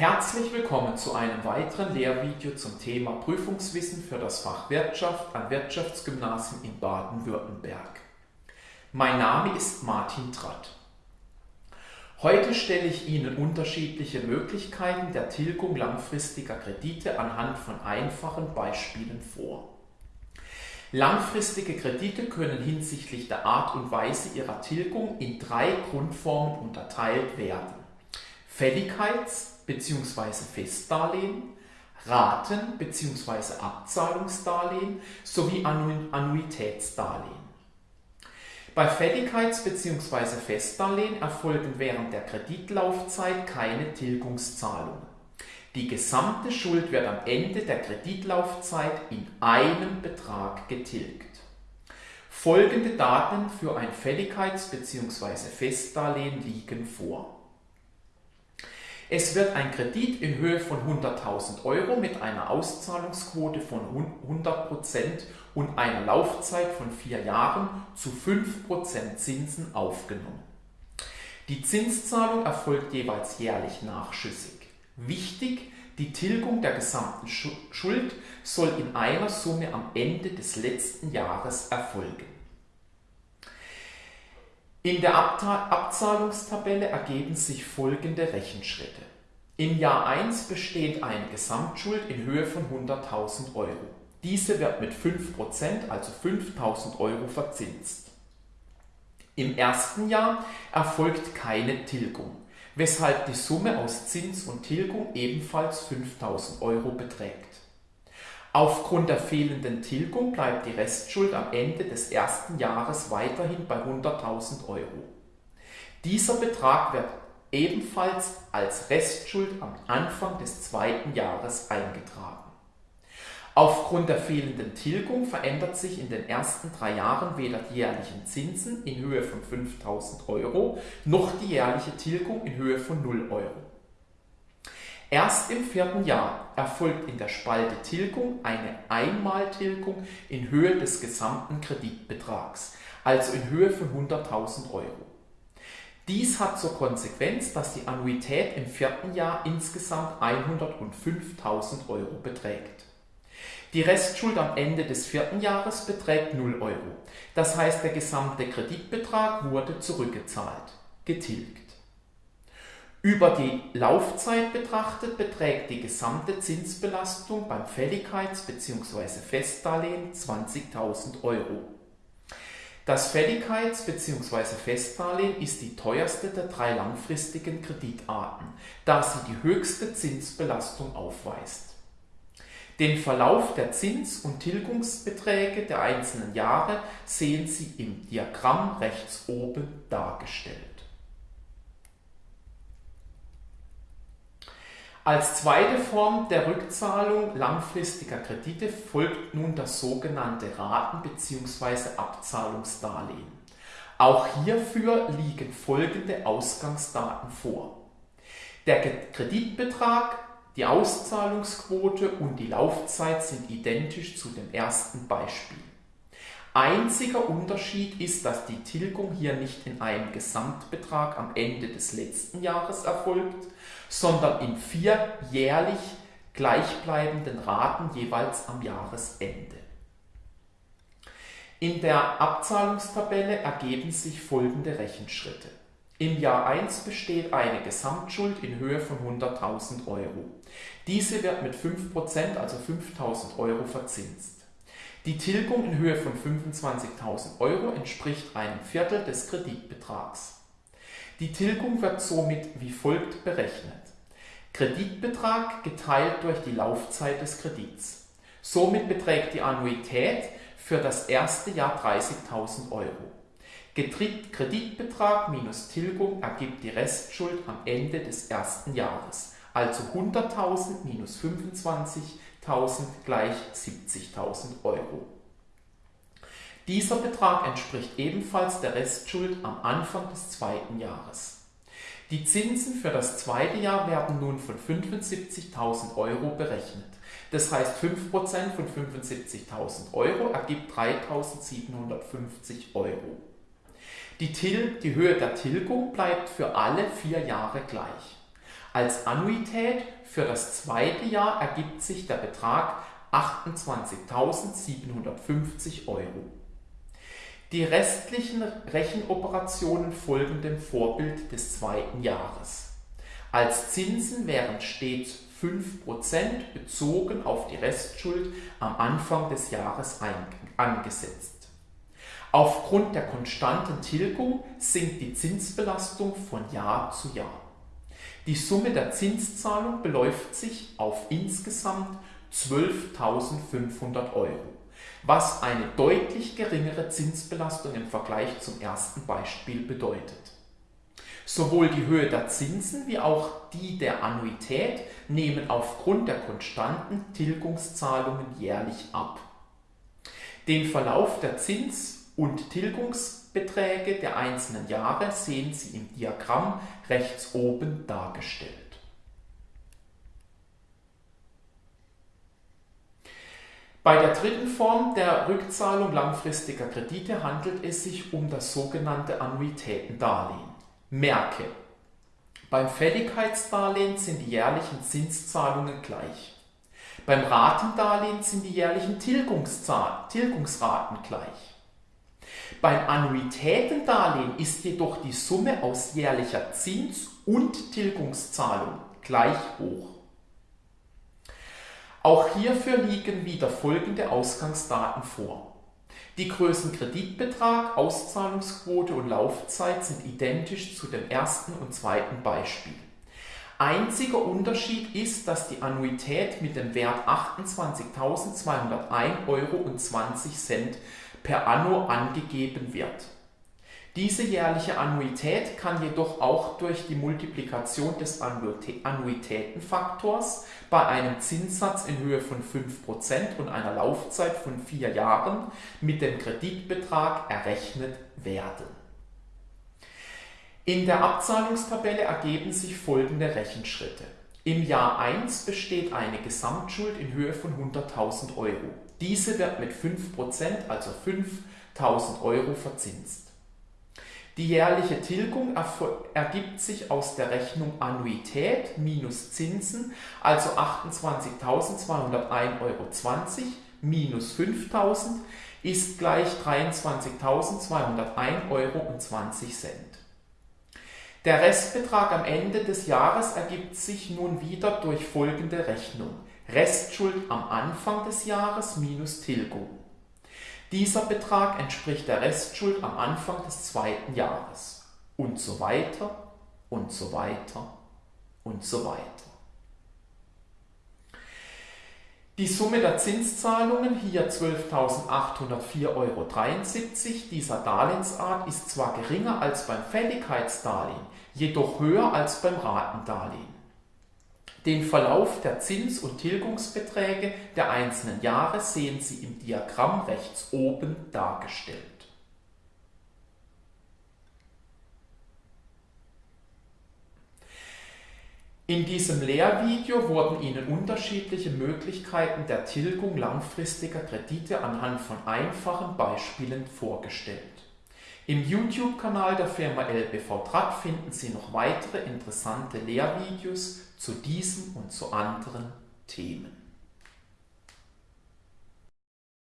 Herzlich willkommen zu einem weiteren Lehrvideo zum Thema Prüfungswissen für das Fach Wirtschaft an Wirtschaftsgymnasien in Baden-Württemberg. Mein Name ist Martin Tratt. Heute stelle ich Ihnen unterschiedliche Möglichkeiten der Tilgung langfristiger Kredite anhand von einfachen Beispielen vor. Langfristige Kredite können hinsichtlich der Art und Weise ihrer Tilgung in drei Grundformen unterteilt werden. Fälligkeits- bzw. Festdarlehen, Raten- bzw. Abzahlungsdarlehen sowie Annuitätsdarlehen. Bei Fälligkeits- bzw. Festdarlehen erfolgen während der Kreditlaufzeit keine Tilgungszahlungen. Die gesamte Schuld wird am Ende der Kreditlaufzeit in einem Betrag getilgt. Folgende Daten für ein Fälligkeits- bzw. Festdarlehen liegen vor. Es wird ein Kredit in Höhe von 100.000 Euro mit einer Auszahlungsquote von 100% und einer Laufzeit von vier Jahren zu 5% Zinsen aufgenommen. Die Zinszahlung erfolgt jeweils jährlich nachschüssig. Wichtig, die Tilgung der gesamten Schuld soll in einer Summe am Ende des letzten Jahres erfolgen. In der Abzahlungstabelle ergeben sich folgende Rechenschritte. Im Jahr 1 besteht eine Gesamtschuld in Höhe von 100.000 Euro. Diese wird mit 5%, also 5.000 Euro verzinst. Im ersten Jahr erfolgt keine Tilgung, weshalb die Summe aus Zins und Tilgung ebenfalls 5.000 Euro beträgt. Aufgrund der fehlenden Tilgung bleibt die Restschuld am Ende des ersten Jahres weiterhin bei 100.000 Euro. Dieser Betrag wird ebenfalls als Restschuld am Anfang des zweiten Jahres eingetragen. Aufgrund der fehlenden Tilgung verändert sich in den ersten drei Jahren weder die jährlichen Zinsen in Höhe von 5000 Euro noch die jährliche Tilgung in Höhe von 0 Euro. Erst im vierten Jahr erfolgt in der Spalte Tilgung eine Einmaltilgung in Höhe des gesamten Kreditbetrags, also in Höhe von 100.000 Euro. Dies hat zur Konsequenz, dass die Annuität im vierten Jahr insgesamt 105.000 Euro beträgt. Die Restschuld am Ende des vierten Jahres beträgt 0 Euro. Das heißt, der gesamte Kreditbetrag wurde zurückgezahlt, getilgt. Über die Laufzeit betrachtet beträgt die gesamte Zinsbelastung beim Fälligkeits- bzw. Festdarlehen 20.000 Euro. Das Fälligkeits- bzw. Festdarlehen ist die teuerste der drei langfristigen Kreditarten, da sie die höchste Zinsbelastung aufweist. Den Verlauf der Zins- und Tilgungsbeträge der einzelnen Jahre sehen Sie im Diagramm rechts oben dargestellt. Als zweite Form der Rückzahlung langfristiger Kredite folgt nun das sogenannte Raten- bzw. Abzahlungsdarlehen. Auch hierfür liegen folgende Ausgangsdaten vor. Der Kreditbetrag, die Auszahlungsquote und die Laufzeit sind identisch zu dem ersten Beispiel. Einziger Unterschied ist, dass die Tilgung hier nicht in einem Gesamtbetrag am Ende des letzten Jahres erfolgt, sondern in vier jährlich gleichbleibenden Raten jeweils am Jahresende. In der Abzahlungstabelle ergeben sich folgende Rechenschritte. Im Jahr 1 besteht eine Gesamtschuld in Höhe von 100.000 Euro. Diese wird mit 5%, also 5.000 Euro verzinst. Die Tilgung in Höhe von 25.000 Euro entspricht einem Viertel des Kreditbetrags. Die Tilgung wird somit wie folgt berechnet. Kreditbetrag geteilt durch die Laufzeit des Kredits. Somit beträgt die Annuität für das erste Jahr 30.000 Euro. Kreditbetrag minus Tilgung ergibt die Restschuld am Ende des ersten Jahres, also 100.000 minus 25.000 gleich 70.000 Euro. Dieser Betrag entspricht ebenfalls der Restschuld am Anfang des zweiten Jahres. Die Zinsen für das zweite Jahr werden nun von 75.000 Euro berechnet. Das heißt 5% von 75.000 Euro ergibt 3.750 Euro. Die, die Höhe der Tilgung bleibt für alle vier Jahre gleich. Als Annuität für das zweite Jahr ergibt sich der Betrag 28.750 Euro. Die restlichen Rechenoperationen folgen dem Vorbild des zweiten Jahres. Als Zinsen wären stets 5% bezogen auf die Restschuld am Anfang des Jahres angesetzt. Aufgrund der konstanten Tilgung sinkt die Zinsbelastung von Jahr zu Jahr. Die Summe der Zinszahlung beläuft sich auf insgesamt 12.500 Euro, was eine deutlich geringere Zinsbelastung im Vergleich zum ersten Beispiel bedeutet. Sowohl die Höhe der Zinsen wie auch die der Annuität nehmen aufgrund der konstanten Tilgungszahlungen jährlich ab. Den Verlauf der Zins- und Tilgungsbeträge der einzelnen Jahre sehen Sie im Diagramm rechts oben dargestellt. Bei der dritten Form der Rückzahlung langfristiger Kredite handelt es sich um das sogenannte Annuitätendarlehen. Merke, beim Fälligkeitsdarlehen sind die jährlichen Zinszahlungen gleich. Beim Ratendarlehen sind die jährlichen Tilgungsraten gleich. Beim Annuitätendarlehen ist jedoch die Summe aus jährlicher Zins- und Tilgungszahlung gleich hoch. Auch hierfür liegen wieder folgende Ausgangsdaten vor. Die Größen Kreditbetrag, Auszahlungsquote und Laufzeit sind identisch zu dem ersten und zweiten Beispiel. Einziger Unterschied ist, dass die Annuität mit dem Wert 28.201,20 Euro per Anno angegeben wird. Diese jährliche Annuität kann jedoch auch durch die Multiplikation des Annuitätenfaktors bei einem Zinssatz in Höhe von 5% und einer Laufzeit von 4 Jahren mit dem Kreditbetrag errechnet werden. In der Abzahlungstabelle ergeben sich folgende Rechenschritte. Im Jahr 1 besteht eine Gesamtschuld in Höhe von 100.000 Euro. Diese wird mit 5%, also 5.000 Euro verzinst. Die jährliche Tilgung ergibt sich aus der Rechnung Annuität minus Zinsen, also 28.201,20 Euro minus 5.000 ist gleich 23.201,20 Euro. Der Restbetrag am Ende des Jahres ergibt sich nun wieder durch folgende Rechnung. Restschuld am Anfang des Jahres minus Tilgung. Dieser Betrag entspricht der Restschuld am Anfang des zweiten Jahres. Und so weiter und so weiter und so weiter. Die Summe der Zinszahlungen, hier 12.804,73 Euro dieser Darlehensart, ist zwar geringer als beim Fälligkeitsdarlehen, jedoch höher als beim Ratendarlehen. Den Verlauf der Zins- und Tilgungsbeträge der einzelnen Jahre sehen Sie im Diagramm rechts oben dargestellt. In diesem Lehrvideo wurden Ihnen unterschiedliche Möglichkeiten der Tilgung langfristiger Kredite anhand von einfachen Beispielen vorgestellt. Im YouTube-Kanal der Firma LBV Track finden Sie noch weitere interessante Lehrvideos zu diesem und zu anderen Themen.